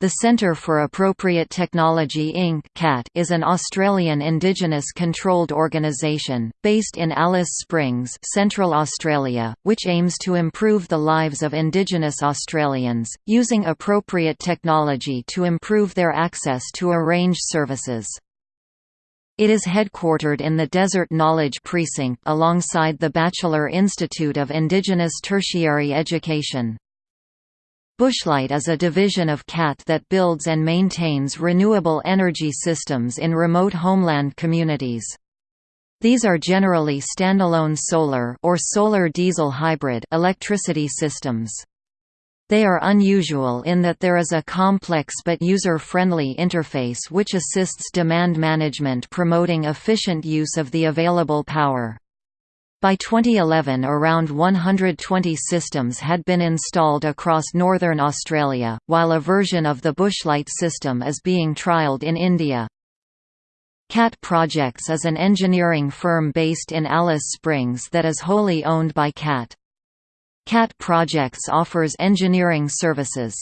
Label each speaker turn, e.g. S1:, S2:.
S1: The Centre for Appropriate Technology Inc. is an Australian Indigenous controlled organisation, based in Alice Springs Central Australia, which aims to improve the lives of Indigenous Australians, using appropriate technology to improve their access to a range of services. It is headquartered in the Desert Knowledge Precinct alongside the Batchelor Institute of Indigenous Tertiary Education. Bushlight is a division of CAT that builds and maintains renewable energy systems in remote homeland communities. These are generally standalone solar or solar diesel hybrid electricity systems. They are unusual in that there is a complex but user-friendly interface which assists demand management promoting efficient use of the available power. By 2011 around 120 systems had been installed across northern Australia, while a version of the Bushlight system is being trialled in India. CAT Projects is an engineering firm based in Alice Springs that is wholly owned by CAT. CAT Projects offers engineering services